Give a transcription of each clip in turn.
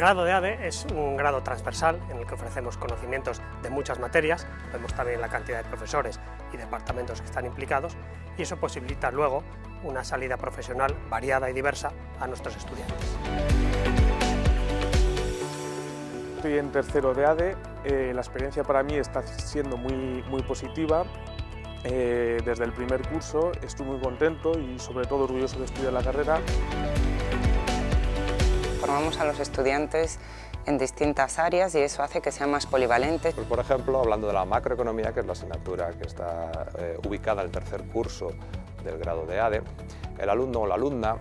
grado de ADE es un grado transversal en el que ofrecemos conocimientos de muchas materias, vemos también la cantidad de profesores y departamentos que están implicados y eso posibilita luego una salida profesional variada y diversa a nuestros estudiantes. Estoy en tercero de ADE, eh, la experiencia para mí está siendo muy, muy positiva. Eh, desde el primer curso estoy muy contento y sobre todo orgulloso de estudiar la carrera. Formamos a los estudiantes en distintas áreas y eso hace que sean más polivalentes. Pues, por ejemplo, hablando de la macroeconomía, que es la asignatura que está eh, ubicada en el tercer curso del grado de ADE, el alumno o la alumna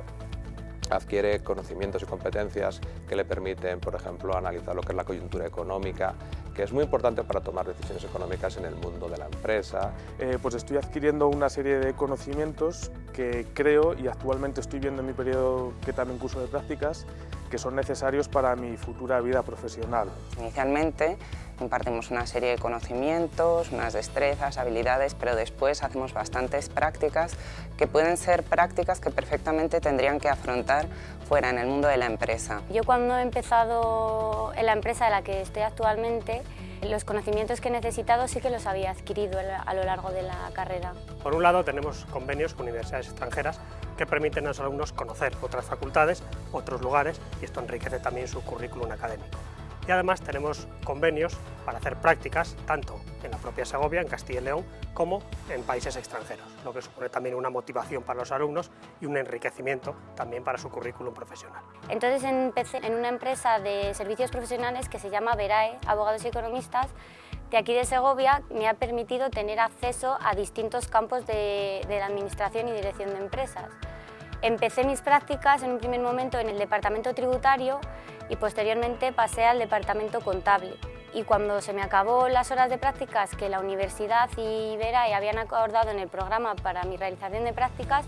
adquiere conocimientos y competencias que le permiten, por ejemplo, analizar lo que es la coyuntura económica, que es muy importante para tomar decisiones económicas en el mundo de la empresa. Eh, pues estoy adquiriendo una serie de conocimientos que creo y actualmente estoy viendo en mi periodo que también curso de prácticas que son necesarios para mi futura vida profesional. Inicialmente impartimos una serie de conocimientos, unas destrezas, habilidades, pero después hacemos bastantes prácticas que pueden ser prácticas que perfectamente tendrían que afrontar fuera en el mundo de la empresa. Yo cuando he empezado en la empresa en la que estoy actualmente, los conocimientos que he necesitado sí que los había adquirido a lo largo de la carrera. Por un lado tenemos convenios con universidades extranjeras que permiten a los alumnos conocer otras facultades, otros lugares y esto enriquece también su currículum académico y además tenemos convenios para hacer prácticas tanto en la propia Segovia, en Castilla y León, como en países extranjeros, lo que supone también una motivación para los alumnos y un enriquecimiento también para su currículum profesional. Entonces empecé en una empresa de servicios profesionales que se llama Verae, Abogados y Economistas, de aquí de Segovia me ha permitido tener acceso a distintos campos de, la administración y dirección de empresas. Empecé mis prácticas en un primer momento en el departamento tributario y posteriormente pasé al departamento contable. Y cuando se me acabó las horas de prácticas que la universidad y Verae habían acordado en el programa para mi realización de prácticas,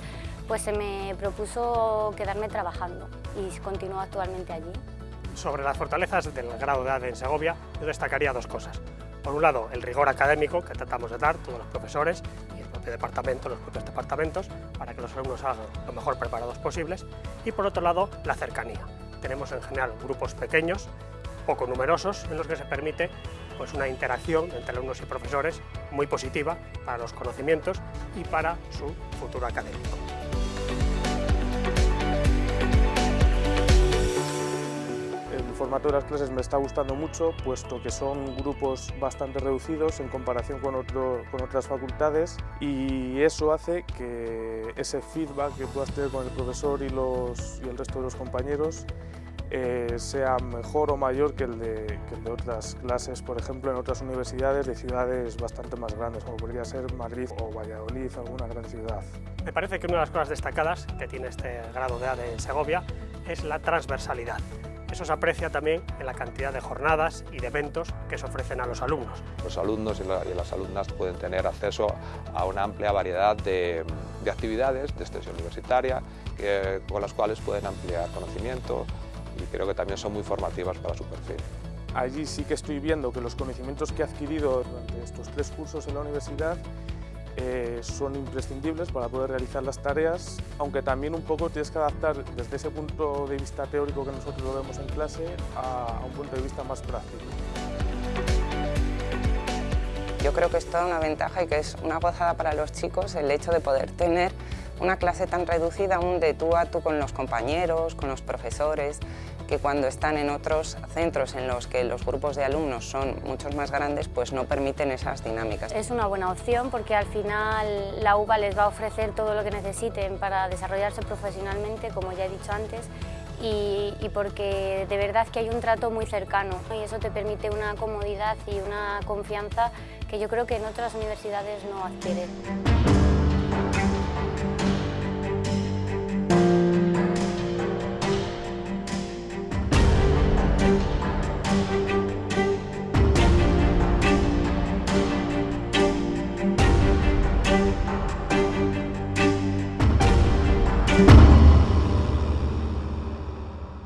pues se me propuso quedarme trabajando y continúo actualmente allí. Sobre las fortalezas del grado de en Segovia, yo destacaría dos cosas. Por un lado, el rigor académico que tratamos de dar todos los profesores y el propio departamento, los propios departamentos, para que los alumnos hagan lo mejor preparados posibles. Y por otro lado, la cercanía tenemos en general grupos pequeños, poco numerosos, en los que se permite pues, una interacción entre alumnos y profesores muy positiva para los conocimientos y para su futuro académico. Formato de las clases me está gustando mucho, puesto que son grupos bastante reducidos en comparación con, con otras facultades y eso hace que ese feedback que puedas tener con el profesor y, los, y el resto de los compañeros eh, sea mejor o mayor que el, de, otras clases, por ejemplo, en otras universidades de ciudades bastante más grandes, como podría ser Madrid o Valladolid, alguna gran ciudad. Me parece que una de las cosas destacadas que tiene este grado de A de Segovia es la transversalidad. Eso se aprecia también en la cantidad de jornadas y de eventos que se ofrecen a los alumnos. Los alumnos y, las alumnas pueden tener acceso a una amplia variedad de, actividades de extensión universitaria con las cuales pueden ampliar conocimiento, y creo que también son muy formativas para su perfil. Allí sí que estoy viendo que los conocimientos que he adquirido durante estos tres cursos en la universidad eh, son imprescindibles para poder realizar las tareas, aunque también un poco tienes que adaptar desde ese punto de vista teórico que nosotros lo vemos en clase a, a un punto de vista más práctico. Yo creo que es toda una ventaja y que es una gozada para los chicos el hecho de poder tener una clase tan reducida aún de tú a tú con los compañeros, con los profesores, que cuando están en otros centros en los que los grupos de alumnos son muchos más grandes, pues no permiten esas dinámicas. Es una buena opción porque al final la UBA les va a ofrecer todo lo que necesiten para desarrollarse profesionalmente, como ya he dicho antes, y, porque de verdad que hay un trato muy cercano y eso te permite una comodidad y una confianza que yo creo que en otras universidades no adquieren.